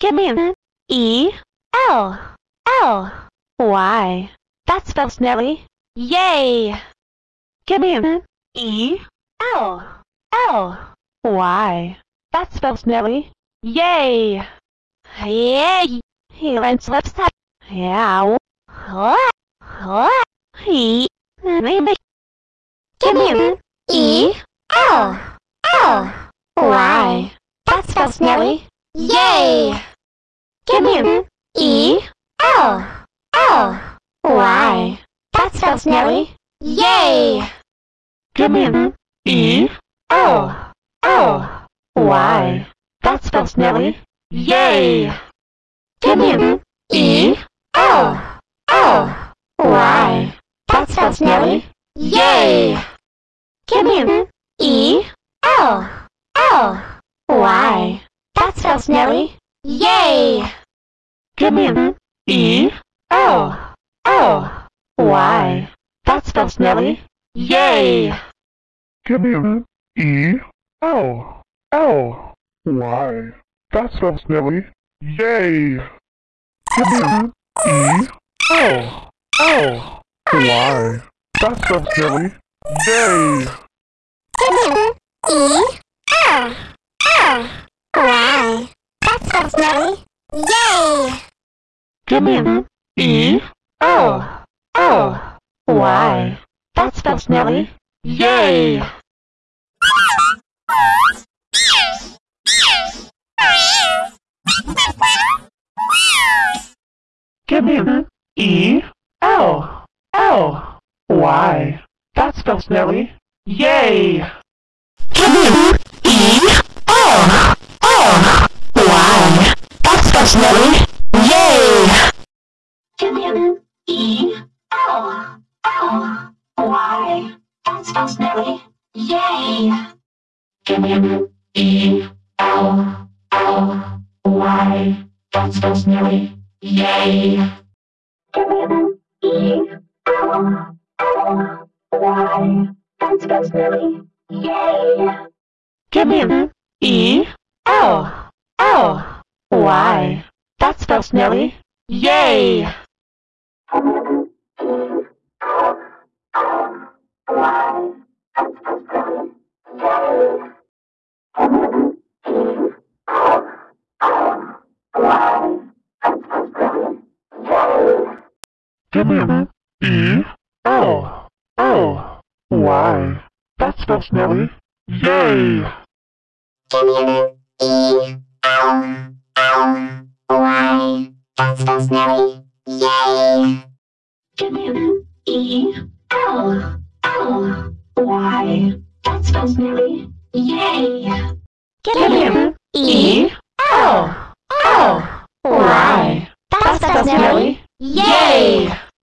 Give me an E L L Y. That spells Nelly. Yay! Give me an E L L Y. That spells Nelly. Yay! Yay! He went slips up. Yeah. What? What? He. Give me an E L L Y. That spells Nelly. Yay! Give an E L L Y. That spells Nelly. Yay! Give an E L L Y. That spells Nelly. Yay! Give an E L L Y. That spells Nelly. Yay! Give an E L L Y. That spells Nelly. Yay! Give me an E L L Y. That spells Nelly. Yay! Give me an E L L Y. That spells Nelly. Yay! Give me an E L L Y. That spells Nelly. Yay! Give me an E L L Y. That spells Nelly. Yay! Give me an E L L Y. That spells Nelly. Yay! Give me an E L L Y. That spells Nelly. Yay! Give me an E L L Y. That spells Nelly. Nelly. Yay! An E L L Y. Nelly. Yay! An E L L Y. Nelly. Yay! An E L L Y. That spells Nelly. Yay! An E L L Y. That spells Nelly. Yay! E L L Y. That spells Nelly. Yay! Give me an E L L Y. That spells Nelly. Yay! E